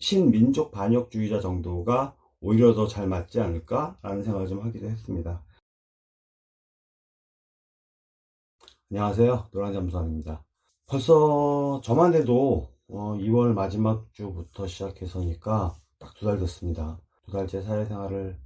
신민족 반역주의자 정도가 오히려 더 잘 맞지 않을까라는 생각을 좀 하기도 했습니다. 안녕하세요. 노란잠수함입니다. 벌써 저만 해도 2월 마지막 주부터 시작해서니까 딱 두 달 됐습니다. 두 달째 사회생활을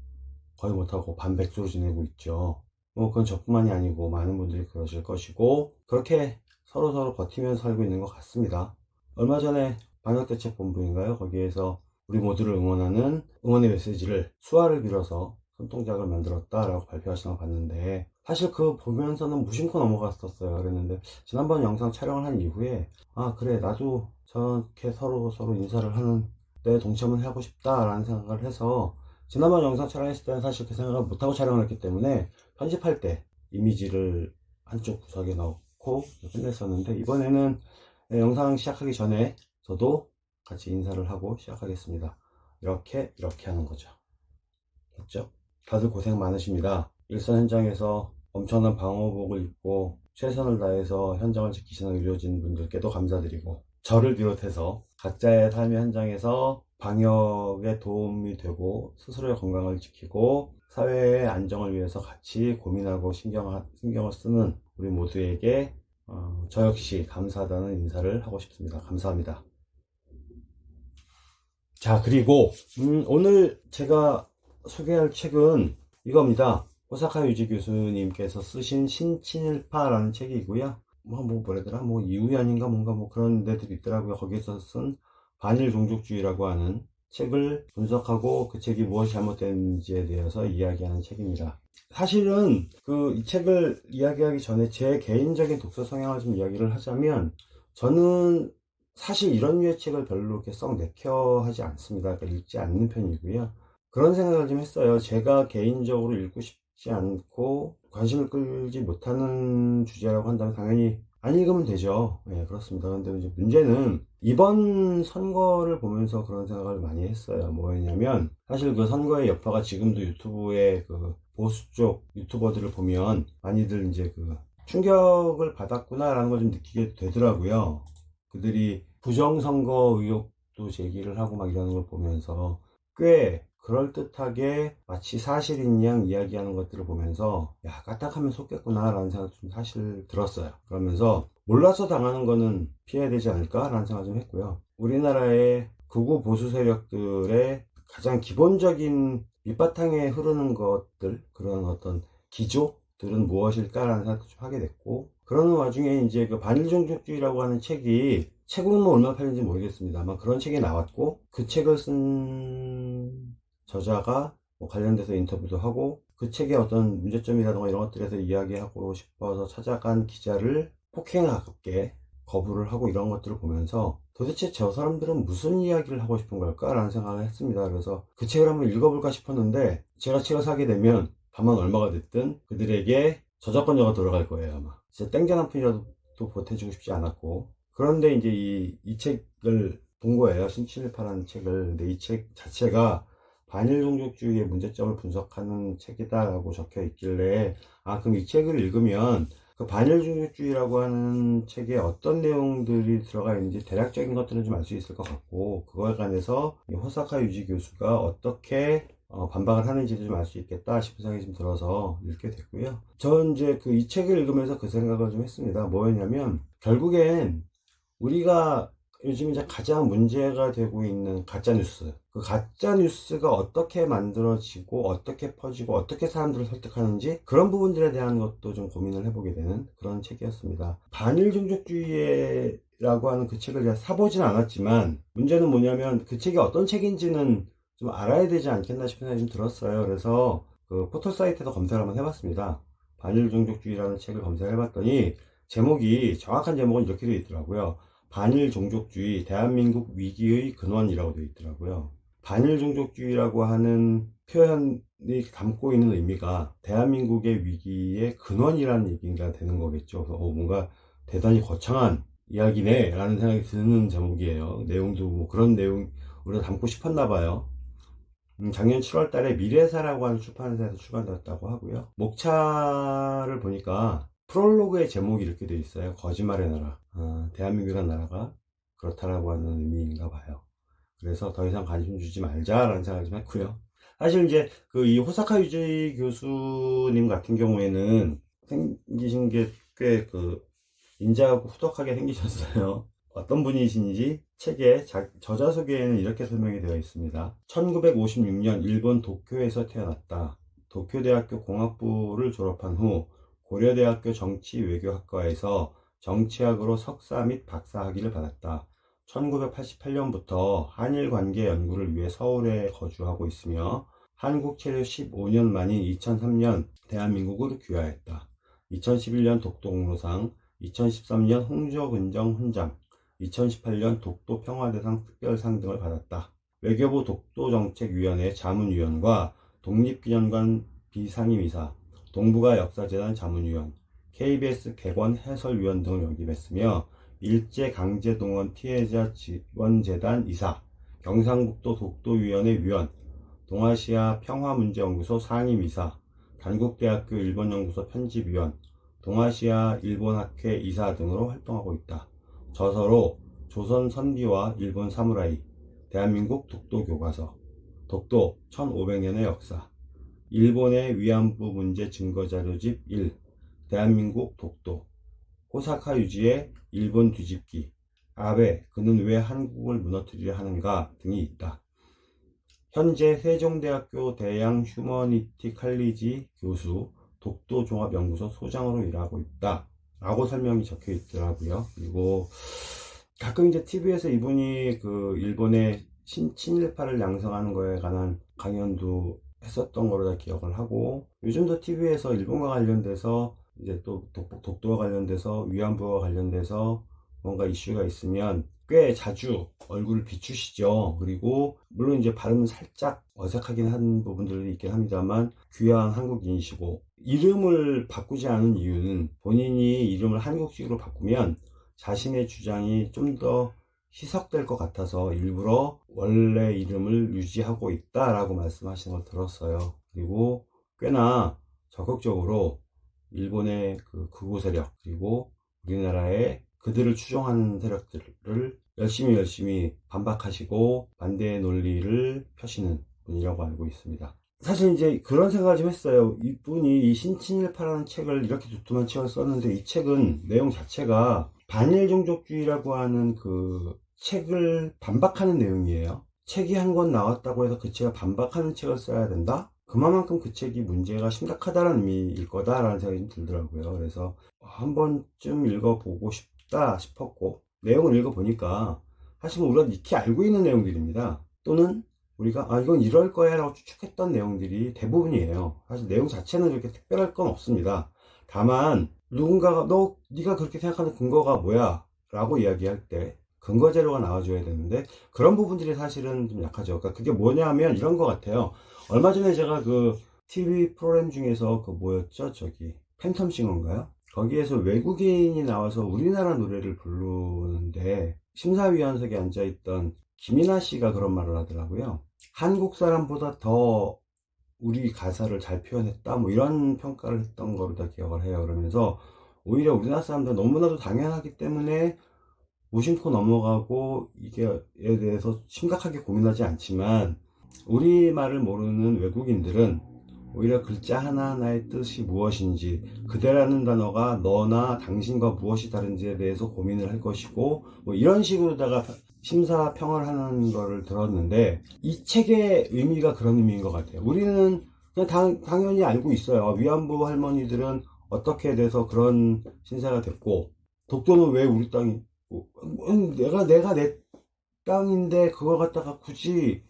거의 못하고 반백수로 지내고 있죠. 뭐 그건 저뿐만이 아니고 많은 분들이 그러실 것이고 그렇게 서로서로 버티면서 살고 있는 것 같습니다. 얼마 전에 방역대책본부인가요? 거기에서 우리 모두를 응원하는 응원의 메시지를 수화를 빌어서 손동작을 만들었다라고 발표하시는 거 봤는데 사실 그 보면서는 무심코 넘어갔었어요 그랬는데 지난번 영상 촬영을 한 이후에 아 그래 나도 저렇게 서로 서로 인사를 하는 때 동참을 하고 싶다 라는 생각을 해서 지난번 영상 촬영했을 때는 사실 그 생각을 못하고 촬영을 했기 때문에 편집할 때 이미지를 한쪽 구석에 넣고 끝냈었는데 이번에는 영상 시작하기 전에 저도 같이 인사를 하고 시작하겠습니다 이렇게 이렇게 하는 거죠 됐죠? 다들 고생 많으십니다 일선 현장에서 엄청난 방호복을 입고 최선을 다해서 현장을 지키시는 의료진 분들께도 감사드리고 저를 비롯해서 각자의 삶의 현장에서 방역에 도움이 되고 스스로의 건강을 지키고 사회의 안정을 위해서 같이 고민하고 신경, 신경을 쓰는 우리 모두에게 어, 저 역시 감사하다는 인사를 하고 싶습니다. 감사합니다. 자 그리고 음, 오늘 제가 소개할 책은 이겁니다. 호사카 유지 교수님께서 쓰신 신친일파라는 책이고요. 뭐, 뭐, 뭐라더라, 뭐, 이우연인가 뭔가 뭐 그런 데들이 있더라고요. 거기에서 쓴 반일 종족주의라고 하는 책을 분석하고 그 책이 무엇이 잘못됐는지에 대해서 이야기하는 책입니다. 사실은 그 이 책을 이야기하기 전에 제 개인적인 독서 성향을 좀 이야기를 하자면 저는 사실 이런 류의 책을 별로 이렇게 썩 내켜 하지 않습니다. 그러니까 읽지 않는 편이고요. 그런 생각을 좀 했어요. 제가 개인적으로 읽고 싶지 않고 관심을 끌지 못하는 주제라고 한다면 당연히 안 읽으면 되죠. 네, 그렇습니다. 근데 이제 문제는 이번 선거를 보면서 그런 생각을 많이 했어요. 뭐였냐면 사실 그 선거의 여파가 지금도 유튜브에 그 보수 쪽 유튜버들을 보면 많이들 이제 그 충격을 받았구나라는 걸 좀 느끼게 되더라고요. 그들이 부정선거 의혹도 제기를 하고 막 이러는 걸 보면서 꽤 그럴듯하게 마치 사실인 양 이야기하는 것들을 보면서 야 까딱하면 속겠구나 라는 생각이 좀 사실 들었어요. 그러면서 몰라서 당하는 거는 피해야 되지 않을까 라는 생각 좀 했고요. 우리나라의 극우 보수 세력들의 가장 기본적인 밑바탕에 흐르는 것들 그런 어떤 기조들은 무엇일까 라는 생각도 좀 하게 됐고 그러는 와중에 이제 그 반일 종족주의라고 하는 책이 책으로는 뭐 얼마나 팔린지 모르겠습니다 아마 그런 책이 나왔고 그 책을 쓴 저자가 뭐 관련돼서 인터뷰도 하고 그 책의 어떤 문제점이라든가 이런 것들에서 이야기하고 싶어서 찾아간 기자를 폭행하게 거부를 하고 이런 것들을 보면서 도대체 저 사람들은 무슨 이야기를 하고 싶은 걸까? 라는 생각을 했습니다. 그래서 그 책을 한번 읽어볼까 싶었는데 제가 책을 사게 되면 다만 얼마가 됐든 그들에게 저작권료가 돌아갈 거예요 아마 진짜 땡전 한 푼이라도 보태주고 싶지 않았고. 그런데 이제 이, 이 책을 본 거예요. 신칠파라는 책을. 근데 이 책 자체가 반일 종족주의의 문제점을 분석하는 책이다라고 적혀 있길래 아 그럼 이 책을 읽으면 그 반일 종족주의라고 하는 책에 어떤 내용들이 들어가 있는지 대략적인 것들은 좀 알 수 있을 것 같고 그거에 관해서 호사카 유지 교수가 어떻게 어, 반박을 하는지도 좀알 수 있겠다 싶은 생각이 좀 들어서 읽게 됐고요. 전 이제 그 이 책을 읽으면서 그 생각을 좀 했습니다. 뭐였냐면 결국엔 우리가 요즘 이제 가장 문제가 되고 있는 가짜 뉴스 그 가짜 뉴스가 어떻게 만들어지고 어떻게 퍼지고 어떻게 사람들을 설득하는지 그런 부분들에 대한 것도 좀 고민을 해보게 되는 그런 책이었습니다 반일 종족주의라고 하는 그 책을 제가 사보진 않았지만 문제는 뭐냐면 그 책이 어떤 책인지는 좀 알아야 되지 않겠나 싶은 생각이 좀 들었어요 그래서 그 포털 사이트에서 검색을 한번 해봤습니다 반일종족주의라는 책을 검색해봤더니 제목이 정확한 제목은 이렇게 되어 있더라고요 반일 종족주의 대한민국 위기의 근원이라고 되어 있더라고요. 반일 종족주의라고 하는 표현이 담고 있는 의미가 대한민국의 위기의 근원이라는 얘기가 되는 거겠죠. 그래서 어, 뭔가 대단히 거창한 이야기네 라는 생각이 드는 제목이에요. 내용도 뭐 그런 내용 우리가 담고 싶었나 봐요. 음, 작년 7월 달에 미래사라고 하는 출판사에서 출간되었다고 하고요. 목차를 보니까 프롤로그의 제목이 이렇게 되어 있어요. 거짓말의 나라. 어, 대한민국이라는 나라가 그렇다라고 하는 의미인가 봐요. 그래서 더 이상 관심 주지 말자라는 생각을 좀 했고요. 사실 이제 그 이 호사카 유지 교수님 같은 경우에는 생기신 게 꽤 그 인자하고 후덕하게 생기셨어요. 어떤 분이신지 책의 자- 저자 소개에는 이렇게 설명이 되어 있습니다. 1956년 일본 도쿄에서 태어났다. 도쿄대학교 공학부를 졸업한 후 고려대학교 정치외교학과에서 정치학으로 석사 및 박사 학위를 받았다. 1988년부터 한일 관계 연구를 위해 서울에 거주하고 있으며 한국 체류 15년 만인 2003년 대한민국으로 귀화했다. 2011년 독도공로상, 2013년 홍조근정 훈장, 2018년 독도 평화대상 특별상 등을 받았다. 외교부 독도정책위원회 자문위원과 독립기념관 비상임이사, 동북아 역사재단 자문위원, KBS 개관 해설위원 등을 역임했으며 일제강제동원 피해자 지원재단 이사, 경상북도 독도위원회 위원, 동아시아 평화문제연구소 상임이사, 단국대학교 일본연구소 편집위원, 동아시아 일본학회 이사 등으로 활동하고 있다. 저서로 조선 선비와 일본 사무라이, 대한민국 독도 교과서, 독도 1500년의 역사, 일본의 위안부 문제 증거자료집 1, 대한민국 독도, 호사카 유지의 일본 뒤집기, 아베, 그는 왜 한국을 무너뜨리려 하는가 등이 있다. 현재 세종대학교 대양 휴머니티 칼리지 교수, 독도 종합연구소 소장으로 일하고 있다. 라고 설명이 적혀 있더라고요. 그리고 가끔 이제 TV에서 이분이 그 일본의 신, 친일파를 양성하는 거에 관한 강연도 했었던 거로 다 기억을 하고 요즘도 TV에서 일본과 관련돼서 이제 또 독, 독도와 관련돼서 위안부와 관련돼서 뭔가 이슈가 있으면 꽤 자주 얼굴을 비추시죠. 그리고 물론 이제 발음은 살짝 어색하긴 한 부분들이 있긴 합니다만 귀한 한국인이시고 이름을 바꾸지 않은 이유는 본인이 이름을 한국식으로 바꾸면 자신의 주장이 좀 더 희석될 것 같아서 일부러 원래 이름을 유지하고 있다 라고 말씀하시는 걸 들었어요. 그리고 꽤나 적극적으로 일본의 그 극우 세력 그리고 우리나라의 그들을 추종하는 세력들을 열심히 열심히 반박하시고 반대의 논리를 펴시는 분이라고 알고 있습니다. 사실 이제 그런 생각을 좀 했어요. 이분이 이 신친일파라는 책을 이렇게 두툼한 책을 썼는데 이 책은 내용 자체가 반일종족주의라고 하는 그 책을 반박하는 내용이에요. 책이 한 권 나왔다고 해서 그 책을 반박하는 책을 써야 된다? 그만큼 그 책이 문제가 심각하다는 의미일 거다라는 생각이 좀 들더라고요. 그래서 한 번쯤 읽어보고 싶 다 싶었고 내용을 읽어보니까 사실 뭐 우리가 익히 알고 있는 내용들입니다. 또는 우리가 아 이건 이럴 거야 라고 추측했던 내용들이 대부분이에요. 사실 내용 자체는 그렇게 특별할 건 없습니다. 다만 누군가가 너 네가 그렇게 생각하는 근거가 뭐야 라고 이야기할 때 근거 자료가 나와줘야 되는데 그런 부분들이 사실은 좀 약하죠. 그러니까 그게 뭐냐면 이런 것 같아요. 얼마 전에 제가 그 TV 프로그램 중에서 그 뭐였죠? 저기 팬텀 싱어인가요? 거기에서 외국인이 나와서 우리나라 노래를 부르는데 심사위원석에 앉아있던 김이나 씨가 그런 말을 하더라고요. 한국 사람보다 더 우리 가사를 잘 표현했다 뭐 이런 평가를 했던 거로 다 기억을 해요. 그러면서 오히려 우리나라 사람들 너무나도 당연하기 때문에 무심코 넘어가고 이게에 대해서 심각하게 고민하지 않지만 우리말을 모르는 외국인들은 오히려 글자 하나하나의 뜻이 무엇인지 그대라는 단어가 너나 당신과 무엇이 다른지에 대해서 고민을 할 것이고 뭐 이런 식으로다가 심사평을 하는 거를 들었는데 이 책의 의미가 그런 의미인 것 같아요. 우리는 그냥 당, 당연히 알고 있어요. 위안부 할머니들은 어떻게 돼서 그런 신세가 됐고 독도는 왜 우리 땅이 음, 내가 내가 내 땅인데 그걸 갖다가 굳이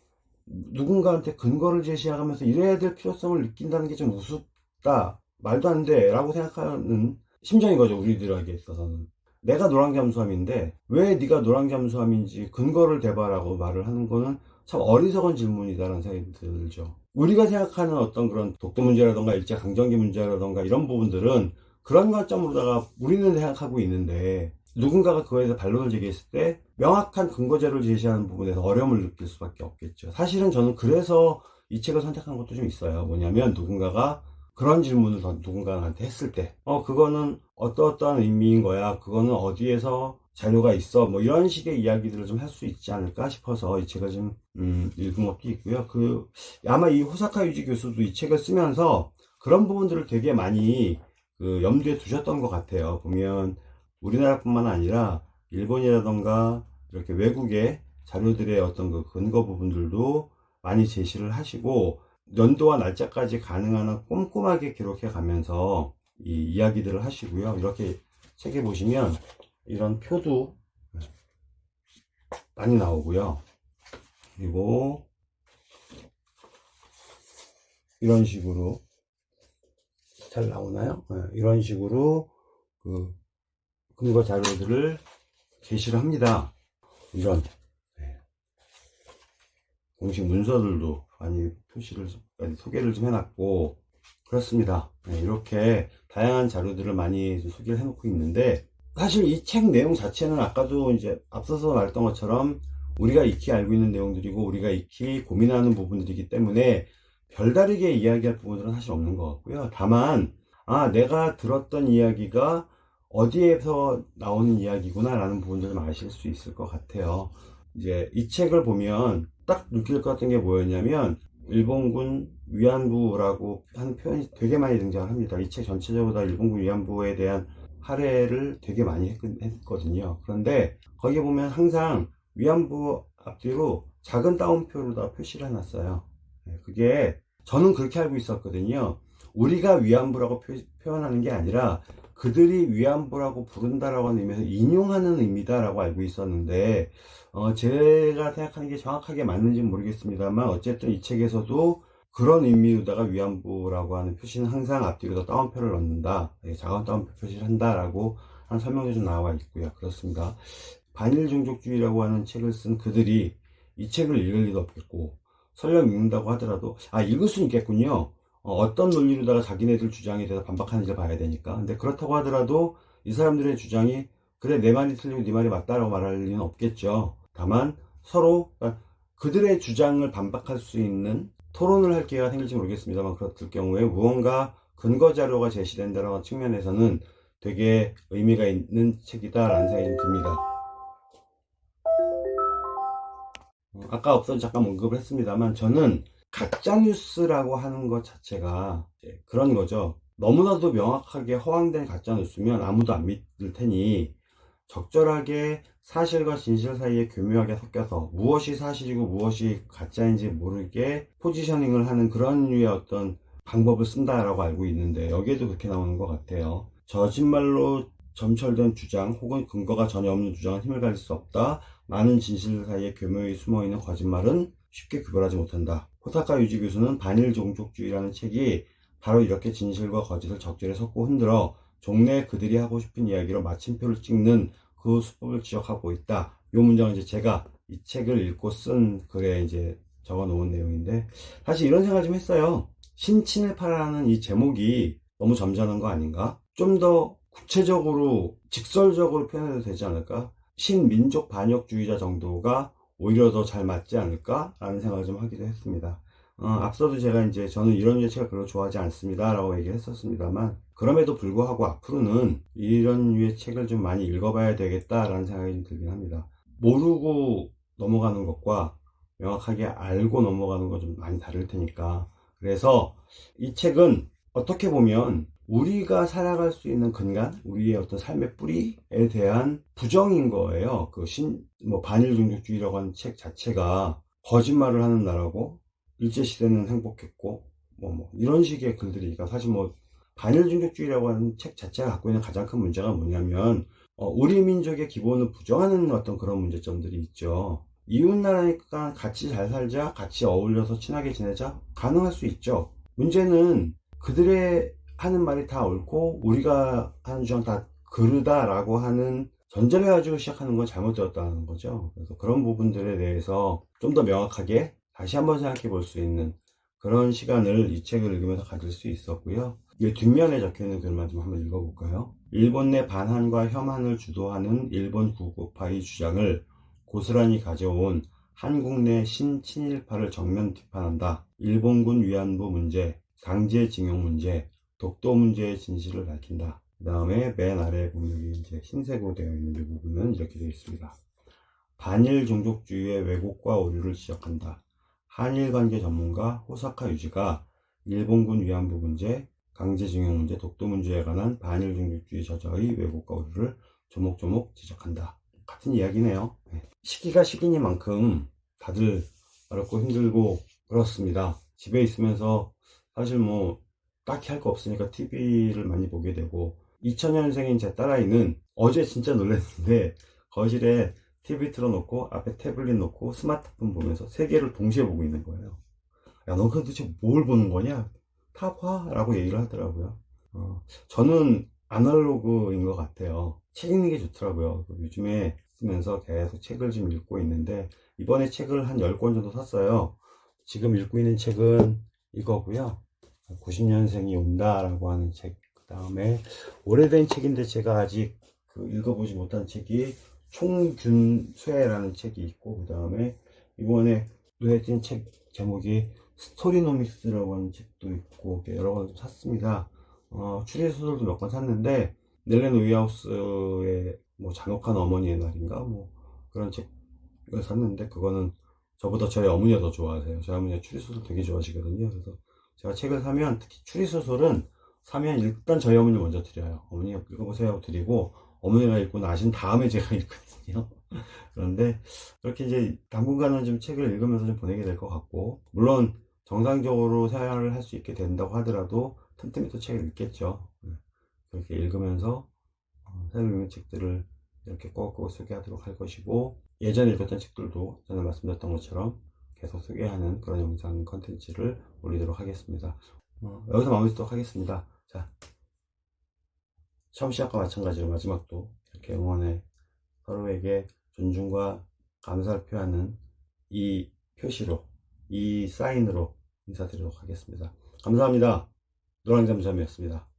누군가한테 근거를 제시하면서 이래야 될 필요성을 느낀다는 게 좀 우습다. 말도 안 돼 라고 생각하는 심정인 거죠 우리들에게 있어서는. 내가 노랑잠수함인데 왜 네가 노랑잠수함인지 근거를 대봐라고 말을 하는 거는 참 어리석은 질문이다라는 생각이 들죠. 우리가 생각하는 어떤 그런 독도 문제라던가 일제강점기 문제라던가 이런 부분들은 그런 관점으로다가 우리는 생각하고 있는데 누군가가 그거에 대해서 반론을 제기했을 때 명확한 근거자료를 제시하는 부분에서 어려움을 느낄 수밖에 없겠죠. 사실은 저는 그래서 이 책을 선택한 것도 좀 있어요. 뭐냐면 누군가가 그런 질문을 누군가한테 했을 때, 어, 그거는 어떠어떠한 의미인 거야. 그거는 어디에서 자료가 있어 뭐 이런 식의 이야기들을 좀 할 수 있지 않을까 싶어서 이 책을 좀 음, 읽은 것도 있고요. 그 아마 이 호사카 유지 교수도 이 책을 쓰면서 그런 부분들을 되게 많이 그 염두에 두셨던 것 같아요. 보면 우리나라뿐만 아니라 일본이라던가 이렇게 외국의 자료들의 어떤 그 근거 부분들도 많이 제시를 하시고 연도와 날짜까지 가능한 한 꼼꼼하게 기록해 가면서 이 이야기들을 하시고요. 이렇게 책에 보시면 이런 표도 많이 나오고요. 그리고 이런 식으로 잘 나오나요? 네, 이런 식으로 그 근거 자료들을 제시를 합니다. 이런 네. 공식 문서들도 많이 표시를 소개를 좀 해놨고 그렇습니다. 네, 이렇게 다양한 자료들을 많이 소개를 해놓고 있는데 사실 이 책 내용 자체는 아까도 이제 앞서서 말했던 것처럼 우리가 익히 알고 있는 내용들이고 우리가 익히 고민하는 부분들이기 때문에 별다르게 이야기할 부분들은 사실 없는 것 같고요. 다만 아 내가 들었던 이야기가 어디에서 나오는 이야기구나 라는 부분들을 아실 수 있을 것 같아요. 이제 이 책을 보면 딱 느낄 것 같은 게 뭐였냐면 일본군 위안부라고 하는 표현이 되게 많이 등장을 합니다. 이 책 전체적으로 다 일본군 위안부에 대한 할애를 되게 많이 했거든요. 그런데 거기에 보면 항상 위안부 앞뒤로 작은 따옴표로 다 표시를 해놨어요. 네, 그게 저는 그렇게 알고 있었거든요. 우리가 위안부라고 표, 현하는 게 아니라 그들이 위안부라고 부른다라고 하는 의미에서 인용하는 의미다라고 알고 있었는데 어, 제가 생각하는 게 정확하게 맞는지는 모르겠습니다만 어쨌든 이 책에서도 그런 의미로다가 위안부라고 하는 표시는 항상 앞뒤로 따옴표를 넣는다. 네, 작은 따옴표 표시를 한다라고 한 설명이 좀 나와 있고요. 그렇습니다. 반일 종족주의라고 하는 책을 쓴 그들이 이 책을 읽을 리도 없겠고 설령 읽는다고 하더라도 아 읽을 수는 있겠군요. 어, 떤 논리로다가 자기네들 주장에 대해서 반박하는지를 봐야 되니까. 근데 그렇다고 하더라도 이 사람들의 주장이 그래 내 말이 틀리고 네 말이 맞다라고 말할 리는 없겠죠. 다만 서로 그들의 주장을 반박할 수 있는 토론을 할 기회가 생길지 모르겠습니다만 그렇을 경우에 무언가 근거 자료가 제시된다는 측면에서는 되게 의미가 있는 책이다라는 생각이 좀 듭니다. 어, 아까 앞서 잠깐 언급을 했습니다만 저는 가짜뉴스라고 하는 것 자체가 그런 거죠. 너무나도 명확하게 허황된 가짜뉴스면 아무도 안 믿을 테니 적절하게 사실과 진실 사이에 교묘하게 섞여서 무엇이 사실이고 무엇이 가짜인지 모르게 포지셔닝을 하는 그런 류의 어떤 방법을 쓴다라고 알고 있는데 여기에도 그렇게 나오는 것 같아요. 거짓말로 점철된 주장 혹은 근거가 전혀 없는 주장은 힘을 가질 수 없다. 많은 진실 사이에 교묘히 숨어있는 거짓말은 쉽게 구별하지 못한다. 호사카 유지 교수는 반일 종족주의라는 책이 바로 이렇게 진실과 거짓을 적절히 섞고 흔들어 종래 그들이 하고 싶은 이야기로 마침표를 찍는 그 수법을 지적하고 있다. 이 문장은 이제 제가 이 책을 읽고 쓴 글에 이제 적어 놓은 내용인데 사실 이런 생각 좀 했어요. 신친일파라는 이 제목이 너무 점잖은 거 아닌가? 좀 더 구체적으로 직설적으로 표현해도 되지 않을까? 신민족 반역주의자 정도가 오히려 더 잘 맞지 않을까라는 생각을 좀 하기도 했습니다. 어, 앞서도 제가 이제 저는 이런 류의 책을 별로 좋아하지 않습니다 라고 얘기를 했었습니다만 그럼에도 불구하고 앞으로는 이런 류의 책을 좀 많이 읽어봐야 되겠다라는 생각이 좀 들긴 합니다. 모르고 넘어가는 것과 명확하게 알고 넘어가는 건좀 많이 다를 테니까 그래서 이 책은 어떻게 보면 우리가 살아갈 수 있는 근간, 우리의 어떤 삶의 뿌리에 대한 부정인 거예요. 그 신, 뭐, 반일 종족주의라고 하는 책 자체가 거짓말을 하는 나라고, 일제시대는 행복했고, 뭐, 뭐, 이런 식의 글들이니까 사실 뭐, 반일 종족주의라고 하는 책 자체가 갖고 있는 가장 큰 문제가 뭐냐면, 어, 우리 민족의 기본을 부정하는 어떤 그런 문제점들이 있죠. 이웃나라니까 같이 잘 살자, 같이 어울려서 친하게 지내자, 가능할 수 있죠. 문제는 그들의 하는 말이 다 옳고 우리가 하는 주장 다 그르다라고 하는 전제를 가지고 시작하는 건 잘못되었다는 거죠. 그래서 그런 부분들에 대해서 좀 더 명확하게 다시 한번 생각해 볼 수 있는 그런 시간을 이 책을 읽으면서 가질 수 있었고요. 이 뒷면에 적혀 있는 글만 좀 한번 읽어볼까요? 일본 내 반환과 혐한을 주도하는 일본 구국파의 주장을 고스란히 가져온 한국 내 신친일파를 정면 비판한다. 일본군 위안부 문제, 강제징용 문제, 독도 문제의 진실을 밝힌다. 그 다음에 맨 아래에 보면 이제 흰색으로 되어 있는 이 부분은 이렇게 되어 있습니다. 반일 종족주의의 왜곡과 오류를 지적한다. 한일 관계 전문가 호사카 유지가 일본군 위안부 문제, 강제징용 문제, 독도 문제에 관한 반일 종족주의 저자의 왜곡과 오류를 조목조목 지적한다. 같은 이야기네요. 네. 시기가 시기니만큼 다들 어렵고 힘들고 그렇습니다. 집에 있으면서 사실 뭐 딱히 할 거 없으니까 TV를 많이 보게 되고 2000년생인 제 딸아이는 어제 진짜 놀랐는데 거실에 TV 틀어놓고 앞에 태블릿 놓고 스마트폰 보면서 세 개를 동시에 보고 있는 거예요. 야, 너 도대체 뭘 보는 거냐? 다 봐! 라고 얘기를 하더라고요. 어, 저는 아날로그인 것 같아요. 책 읽는 게 좋더라고요. 요즘에 쓰면서 계속 책을 좀 읽고 있는데, 이번에 책을 한 10권 정도 샀어요. 지금 읽고 있는 책은 이거고요. 90년생이 온다라고 하는 책. 그 다음에 오래된 책인데 제가 아직 그 읽어보지 못한 책이 총균쇠라는 책이 있고, 그 다음에 이번에 눈에 띈 책 제목이 스토리노믹스라고 하는 책도 있고, 여러 권좀 샀습니다. 어, 추리소설도 몇 권 샀는데, 넬렌 우이하우스의 뭐 잔혹한 어머니의 날인가? 뭐 그런 책을 샀는데, 그거는 저보다 저희 어머니가 더 좋아하세요. 저희 어머니가 추리소설 되게 좋아하시거든요. 그래서 제가 책을 사면, 특히 추리소설은 사면 일단 저희 어머니 먼저 드려요. 어머니가 읽어보세요 드리고, 어머니가 읽고 나신 다음에 제가 읽거든요. 그런데 그렇게 이제 당분간은 좀 책을 읽으면서 좀 보내게 될 것 같고, 물론 정상적으로 생활을 할 수 있게 된다고 하더라도 틈틈이 또 책을 읽겠죠. 네. 그렇게 읽으면서 어, 새로 읽는 책들을 이렇게 꼭꼭 소개하도록 할 것이고, 예전에 읽었던 책들도 전에 말씀드렸던 것처럼 계속 소개하는 그런 영상 컨텐츠를 올리도록 하겠습니다. 어, 여기서 마무리 짓도록 하겠습니다. 자, 처음 시작과 마찬가지로 마지막도 이렇게 응원에 서로에게 존중과 감사를 표하는 이 표시로, 이 사인으로 인사드리도록 하겠습니다. 감사합니다. 노랑잠잠이었습니다.